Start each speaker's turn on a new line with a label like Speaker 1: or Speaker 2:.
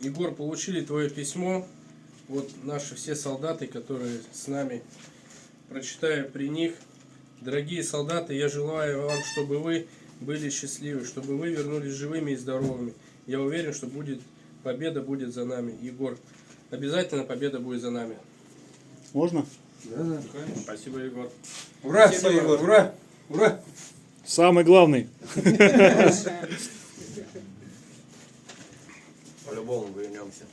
Speaker 1: Егор, получили твое письмо. Вот наши все солдаты, которые с нами. Прочитаю при них. Дорогие солдаты, я желаю вам, чтобы вы были счастливы, чтобы вы вернулись живыми и здоровыми. Я уверен, что будет победа будет за нами. Егор, обязательно победа будет за нами.
Speaker 2: Можно?
Speaker 3: Да, да, конечно.
Speaker 1: Спасибо, Егор.
Speaker 3: Ура,
Speaker 1: Спасибо, Егор.
Speaker 3: ура, ура.
Speaker 2: Самый главный.
Speaker 4: По-любому вернемся.